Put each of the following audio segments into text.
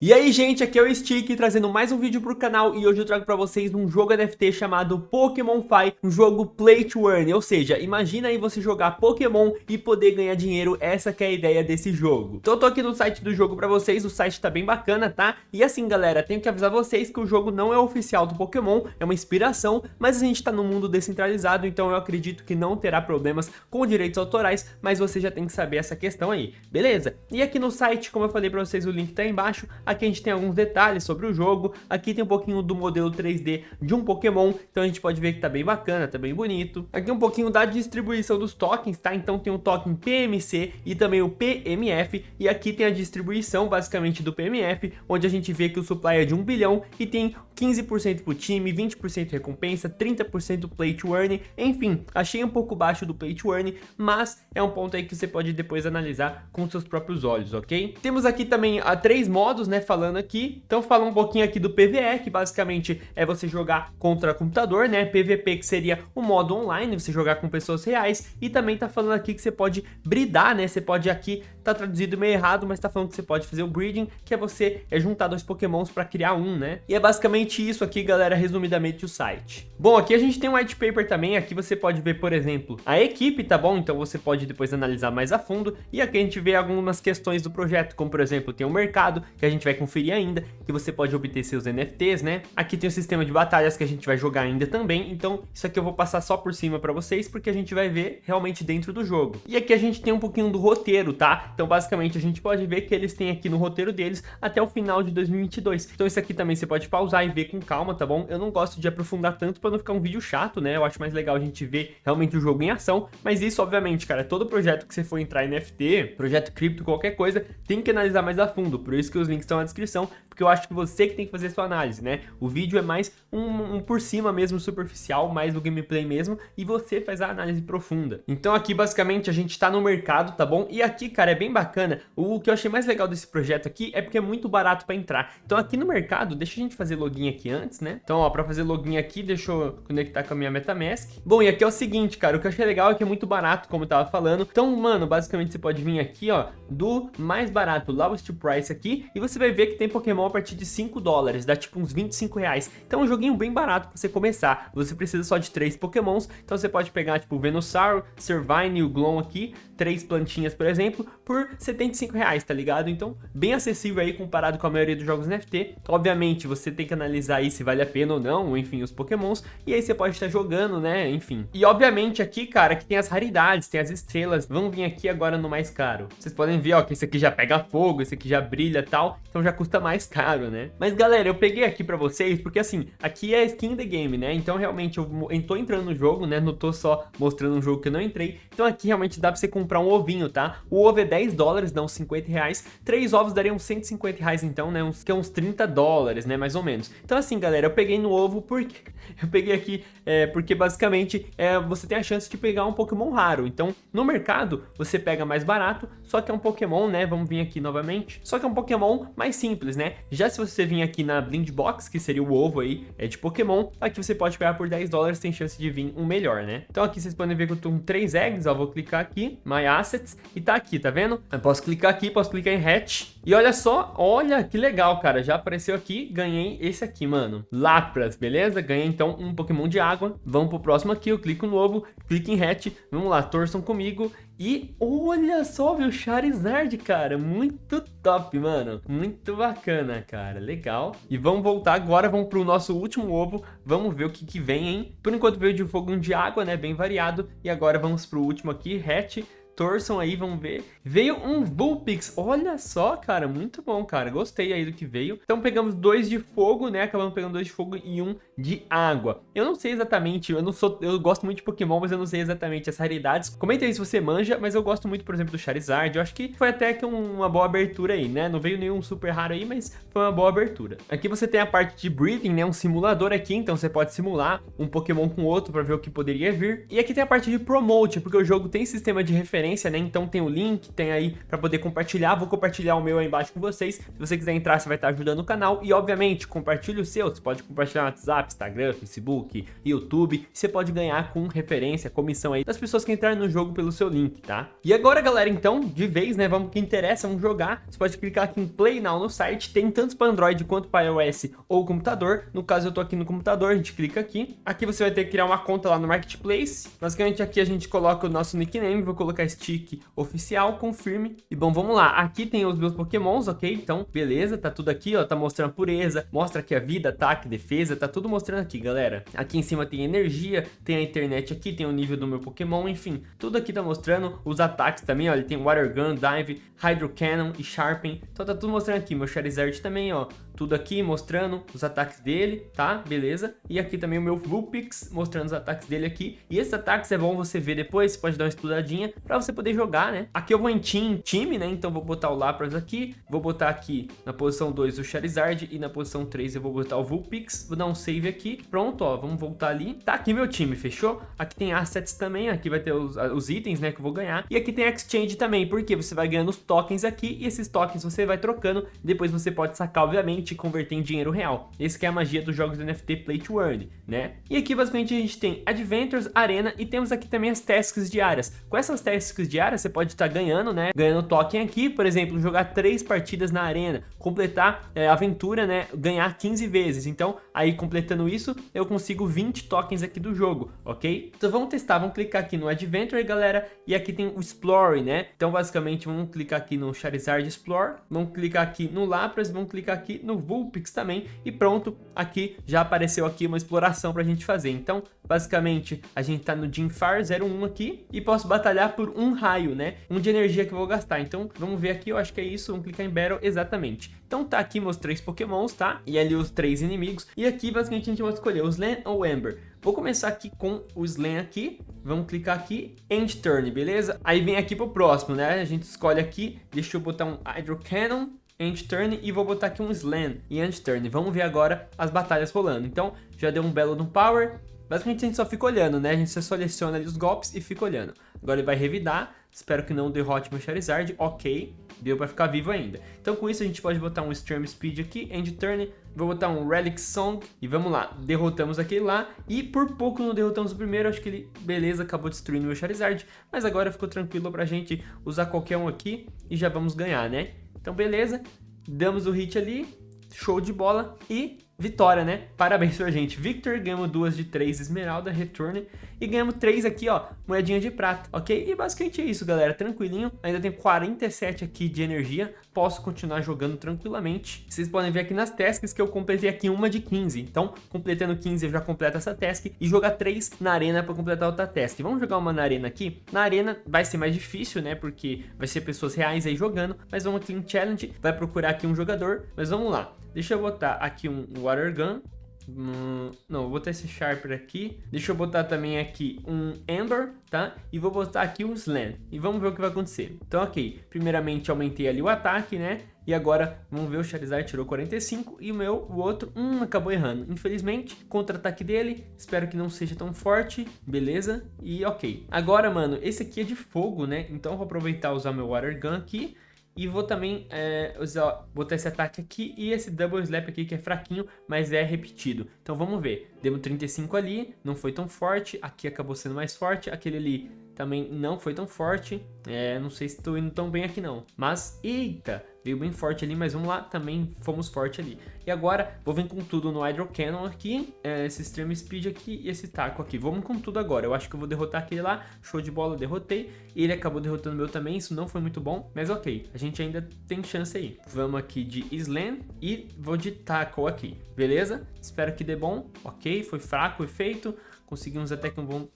E aí gente, aqui é o Stick trazendo mais um vídeo pro canal e hoje eu trago pra vocês um jogo NFT chamado Pokémon Fi, um jogo Play to Earn, ou seja, imagina aí você jogar Pokémon e poder ganhar dinheiro, essa que é a ideia desse jogo. Então eu tô aqui no site do jogo pra vocês, o site tá bem bacana, tá? E assim galera, tenho que avisar vocês que o jogo não é oficial do Pokémon, é uma inspiração, mas a gente tá no mundo descentralizado, então eu acredito que não terá problemas com direitos autorais, mas você já tem que saber essa questão aí, beleza? E aqui no site, como eu falei pra vocês, o link tá aí embaixo, Aqui a gente tem alguns detalhes sobre o jogo. Aqui tem um pouquinho do modelo 3D de um Pokémon. Então a gente pode ver que tá bem bacana, tá bem bonito. Aqui um pouquinho da distribuição dos tokens, tá? Então tem o token PMC e também o PMF. E aqui tem a distribuição basicamente do PMF, onde a gente vê que o supply é de 1 bilhão e tem 15% pro time, 20% recompensa, 30% play to earn. Enfim, achei um pouco baixo do play to earn, mas é um ponto aí que você pode depois analisar com seus próprios olhos, ok? Temos aqui também a três modos, né? Falando aqui. Então fala um pouquinho aqui do PVE, que basicamente é você jogar contra computador, né? PVP que seria o modo online, você jogar com pessoas reais. E também tá falando aqui que você pode bridar, né? Você pode aqui, tá traduzido meio errado, mas tá falando que você pode fazer o breeding, que é você é juntar dois pokémons para criar um, né? E é basicamente isso aqui, galera, resumidamente o site. Bom, aqui a gente tem um white paper também, aqui você pode ver, por exemplo, a equipe, tá bom? Então você pode depois analisar mais a fundo. E aqui a gente vê algumas questões do projeto, como por exemplo, tem o um mercado, que a gente vai conferir ainda, que você pode obter seus NFTs, né? Aqui tem o sistema de batalhas que a gente vai jogar ainda também, então isso aqui eu vou passar só por cima para vocês, porque a gente vai ver realmente dentro do jogo. E aqui a gente tem um pouquinho do roteiro, tá? Então basicamente a gente pode ver que eles têm aqui no roteiro deles até o final de 2022. Então isso aqui também você pode pausar e ver com calma, tá bom? Eu não gosto de aprofundar tanto para não ficar um vídeo chato, né? Eu acho mais legal a gente ver realmente o jogo em ação, mas isso obviamente, cara, todo projeto que você for entrar em NFT, projeto cripto, qualquer coisa, tem que analisar mais a fundo, por isso que os links estão na descrição, porque eu acho que você que tem que fazer sua análise, né? O vídeo é mais um, um, por cima mesmo, superficial, mais do gameplay mesmo, e você faz a análise profunda. Então aqui, basicamente, a gente tá no mercado, tá bom? E aqui, cara, é bem bacana. O que eu achei mais legal desse projeto aqui é porque é muito barato para entrar. Então aqui no mercado, deixa a gente fazer login aqui antes, né? Então, ó, para fazer login aqui, deixa eu conectar com a minha MetaMask. Bom, e aqui é o seguinte, cara, o que eu achei legal é que é muito barato, como eu tava falando. Então, mano, basicamente você pode vir aqui, ó, do mais barato, lowest price aqui, e você vai ver que tem Pokémon a partir de 5 dólares, dá tipo uns 25 reais. Então é um joguinho bem barato pra você começar. Você precisa só de três pokémons, então você pode pegar tipo o Venusaur, Servine e o Glom aqui, três plantinhas, por exemplo, por 75 reais, tá ligado? Então, bem acessível aí comparado com a maioria dos jogos NFT. Obviamente, você tem que analisar aí se vale a pena ou não, enfim, os pokémons, e aí você pode estar jogando, né, enfim. E obviamente aqui, cara, que tem as raridades, tem as estrelas, vamos vir aqui agora no mais caro. Vocês podem ver, ó, que esse aqui já pega fogo, esse aqui já brilha e tal, então já custa mais caro, né? Mas galera, eu peguei aqui pra vocês, porque assim, aqui é skin the game, né? Então realmente eu tô entrando no jogo, né? Não tô só mostrando um jogo que eu não entrei. Então aqui realmente dá pra você comprar um ovinho, tá? O ovo é 10 dólares, dá uns 50 reais. Três ovos dariam 150 reais então, né? Uns, que é uns 30 dólares, né? Mais ou menos. Então assim, galera, eu peguei no ovo porque... Eu peguei aqui é, porque basicamente é, você tem a chance de pegar um Pokémon raro. Então, no mercado, você pega mais barato, só que é um Pokémon, né? Vamos vir aqui novamente. Só que é um Pokémon mais simples, né? Já se você vir aqui na Blind Box, que seria o ovo aí, é de Pokémon, aqui você pode pegar por 10 dólares, tem chance de vir um melhor, né? Então aqui vocês podem ver que eu tô com 3 eggs, ó, vou clicar aqui, My Assets, e tá aqui, tá vendo? Eu posso clicar aqui, posso clicar em Hatch, e olha só, olha que legal, cara, já apareceu aqui, ganhei esse aqui, mano, Lapras, beleza? Ganhei então um Pokémon de água, vamos pro próximo aqui, eu clico no ovo, clico em Hatch, vamos lá, torçam comigo, e olha só, viu, Charizard, cara, muito top, mano. Muito bacana, cara, legal. E vamos voltar agora, vamos pro nosso último ovo, vamos ver o que que vem, hein? Por enquanto veio de fogo de água, né, bem variado. E agora vamos pro último aqui, hatch torçam aí, vamos ver. Veio um Vulpix, olha só, cara, muito bom, cara, gostei aí do que veio. Então pegamos dois de fogo, né, acabamos pegando dois de fogo e um de água. Eu não sei exatamente, eu não sou, eu gosto muito de Pokémon, mas eu não sei exatamente as raridades. Comenta aí se você manja, mas eu gosto muito, por exemplo, do Charizard, eu acho que foi até que uma boa abertura aí, né, não veio nenhum super raro aí, mas foi uma boa abertura. Aqui você tem a parte de breeding, né, um simulador aqui, então você pode simular um Pokémon com outro para ver o que poderia vir. E aqui tem a parte de promote, porque o jogo tem sistema de referência referência, né? Então tem o link, tem aí pra poder compartilhar. Vou compartilhar o meu aí embaixo com vocês. Se você quiser entrar, você vai estar ajudando o canal. E, obviamente, compartilhe o seu. Você pode compartilhar no WhatsApp, Instagram, Facebook, YouTube. Você pode ganhar com referência, comissão aí das pessoas que entraram no jogo pelo seu link, tá? E agora, galera, então, de vez, né? Vamos que interessa, vamos jogar. Você pode clicar aqui em Play Now no site. Tem tanto para Android quanto para iOS ou computador. No caso, eu tô aqui no computador, a gente clica aqui. Aqui você vai ter que criar uma conta lá no Marketplace. Basicamente, aqui a gente coloca o nosso nickname. Vou colocar stick oficial, confirme. E bom, vamos lá. Aqui tem os meus pokémons, ok? Então, beleza, tá tudo aqui, ó. Tá mostrando pureza, mostra aqui a vida, ataque, defesa. Tá tudo mostrando aqui, galera. Aqui em cima tem energia, tem a internet aqui, tem o nível do meu pokémon, enfim. Tudo aqui tá mostrando os ataques também, ó. Ele tem Water Gun, Dive, Hydro Cannon e Sharpen. Então tá tudo mostrando aqui. Meu Charizard também, ó tudo aqui mostrando os ataques dele, tá? Beleza? E aqui também o meu Vulpix mostrando os ataques dele aqui. E esses ataques é bom você ver depois, você pode dar uma estudadinha pra você poder jogar, né? Aqui eu vou em team, time, né? Então vou botar o Lapras aqui, vou botar aqui na posição 2 o Charizard e na posição 3 eu vou botar o Vulpix. Vou dar um save aqui. Pronto, ó, vamos voltar ali. Tá aqui meu time, fechou? Aqui tem assets também, aqui vai ter os, os itens, né, que eu vou ganhar. E aqui tem exchange também, porque você vai ganhando os tokens aqui e esses tokens você vai trocando. Depois você pode sacar, obviamente, te converter em dinheiro real. Esse é a magia dos jogos do NFT Play to Earn, né? E aqui basicamente a gente tem Adventures, Arena e temos aqui também as tasks diárias. Com essas tasks diárias você pode estar ganhando, né? Ganhando token aqui, por exemplo, jogar três partidas na Arena, completar é, aventura, né? Ganhar 15 vezes. Então, aí completando isso, eu consigo 20 tokens aqui do jogo, ok? Então vamos testar, vamos clicar aqui no Adventure, galera, e aqui tem o Explore, né? Então basicamente vamos clicar aqui no Charizard Explore, vamos clicar aqui no Lapras, vamos clicar aqui no Vulpix também e pronto, aqui já apareceu aqui uma exploração pra gente fazer. Então, basicamente, a gente tá no Jimfar 01 aqui e posso batalhar por um raio, né? Um de energia que eu vou gastar. Então, vamos ver aqui, eu acho que é isso, vamos clicar em Battle exatamente. Então tá aqui meus três pokémons, tá? E ali os três inimigos. E aqui, basicamente, a gente vai escolher o Slan ou Ember. Vou começar aqui com o Slan aqui. Vamos clicar aqui, End Turn, beleza? Aí vem aqui pro próximo, né? A gente escolhe aqui, deixa eu botar um Hydro Cannon end turn e vou botar aqui um slam e end turn. Vamos ver agora as batalhas rolando. Então, já deu um belo no power. Basicamente a gente só fica olhando, né? A gente só seleciona ali os golpes e fica olhando. Agora ele vai revidar. Espero que não derrote meu Charizard. Ok, deu pra ficar vivo ainda. Então com isso a gente pode botar um Stream Speed aqui, End Turn. Vou botar um Relic Song e vamos lá. Derrotamos aquele lá e por pouco não derrotamos o primeiro. Acho que ele, beleza, acabou destruindo meu Charizard. Mas agora ficou tranquilo pra gente usar qualquer um aqui e já vamos ganhar, né? Então beleza, damos o hit ali, show de bola e vitória, né? Parabéns pra gente. Victor, ganhamos duas de três esmeralda, return. E ganhamos três aqui, ó, moedinha de prata, ok? E basicamente é isso, galera. Tranquilinho. Ainda tem 47 aqui de energia. Posso continuar jogando tranquilamente. Vocês podem ver aqui nas tasks que eu completei aqui uma de 15. Então, completando 15, eu já completo essa task. E jogar três na arena pra completar outra task. Vamos jogar uma na arena aqui. Na arena vai ser mais difícil, né? Porque vai ser pessoas reais aí jogando. Mas vamos aqui em challenge. Vai procurar aqui um jogador. Mas vamos lá. Deixa eu botar aqui um Water Gun. Hum, não, vou botar esse Sharper aqui. Deixa eu botar também aqui um Ember, tá? E vou botar aqui um Slam. E vamos ver o que vai acontecer. Então, ok. Primeiramente, aumentei ali o ataque, né? E agora, vamos ver, o Charizard tirou 45 e o meu, o outro, hum, acabou errando. Infelizmente, contra-ataque dele, espero que não seja tão forte, beleza? E ok. Agora, mano, esse aqui é de fogo, né? Então, eu vou aproveitar e usar meu Water Gun aqui. E vou também é, usar, botar esse ataque aqui e esse Double Slap aqui que é fraquinho, mas é repetido. Então vamos ver. Demos 35 ali, não foi tão forte. Aqui acabou sendo mais forte. Aquele ali também não foi tão forte. É, não sei se estou indo tão bem aqui não. Mas, eita, veio bem forte ali, mas vamos lá, também fomos forte ali. E agora, vou vir com tudo no Hydro Cannon aqui, é, esse Extreme Speed aqui e esse taco aqui. Vamos com tudo agora. Eu acho que eu vou derrotar aquele lá, show de bola, derrotei. Ele acabou derrotando o meu também, isso não foi muito bom, mas ok. A gente ainda tem chance aí. Vamos aqui de Slam e vou de Tackle aqui, beleza? Espero que dê bom. Ok, foi fraco o efeito. Conseguimos até que um bom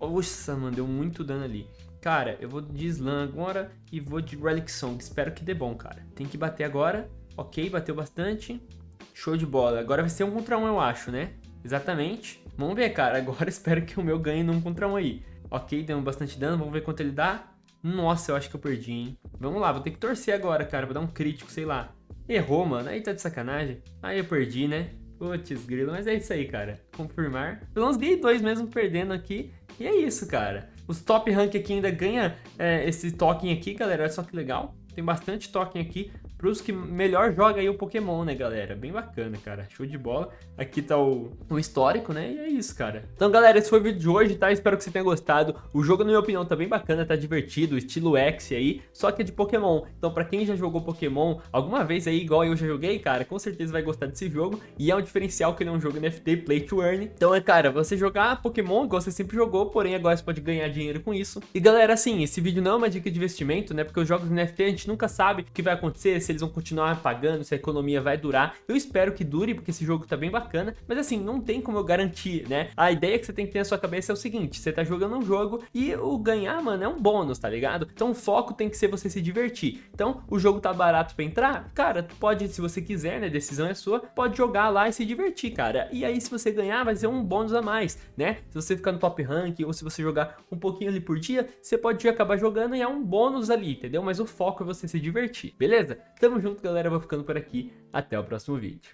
nossa, mano, deu muito dano ali. Cara, eu vou de Slam agora e vou de Relic Song. Espero que dê bom, cara. Tem que bater agora. Ok, bateu bastante. Show de bola. Agora vai ser um contra um, eu acho, né? Exatamente. Vamos ver, cara. Agora espero que o meu ganhe num contra um aí. Ok, deu bastante dano. Vamos ver quanto ele dá. Nossa, eu acho que eu perdi, hein? Vamos lá, vou ter que torcer agora, cara. Vou dar um crítico, sei lá. Errou, mano. Aí tá de sacanagem. Aí eu perdi, né? Putz, grilo, mas é isso aí, cara. Confirmar. Pelo menos ganhei dois mesmo perdendo aqui. E é isso, cara. Os top rank aqui ainda ganha é, esse token aqui, galera. Olha só que legal. Tem bastante token aqui pros que melhor joga aí o Pokémon, né, galera? Bem bacana, cara. Show de bola. Aqui tá o, o histórico, né? E é isso, cara. Então, galera, esse foi o vídeo de hoje, tá? Espero que você tenha gostado. O jogo, na minha opinião, tá bem bacana, tá divertido, estilo X aí, só que é de Pokémon. Então, pra quem já jogou Pokémon alguma vez aí, igual eu já joguei, cara, com certeza vai gostar desse jogo. E é um diferencial que ele é um jogo NFT Play to Earn. Então, é, cara, você jogar Pokémon igual você sempre jogou, porém agora você pode ganhar dinheiro com isso. E, galera, assim, esse vídeo não é uma dica de investimento, né? Porque os jogos NFT a gente nunca sabe o que vai acontecer, se eles vão continuar pagando, se a economia vai durar. Eu espero que dure, porque esse jogo tá bem bacana, mas assim, não tem como eu garantir, né? A ideia que você tem que ter na sua cabeça é o seguinte, você tá jogando um jogo e o ganhar, mano, é um bônus, tá ligado? Então o foco tem que ser você se divertir. Então, o jogo tá barato pra entrar? Cara, tu pode, se você quiser, né, decisão é sua, pode jogar lá e se divertir, cara. E aí, se você ganhar, vai ser um bônus a mais, né? Se você ficar no top rank ou se você jogar um pouquinho ali por dia, você pode acabar jogando e é um bônus ali, entendeu? Mas o foco é você se divertir, beleza? Tamo junto, galera. Vou ficando por aqui. Até o próximo vídeo.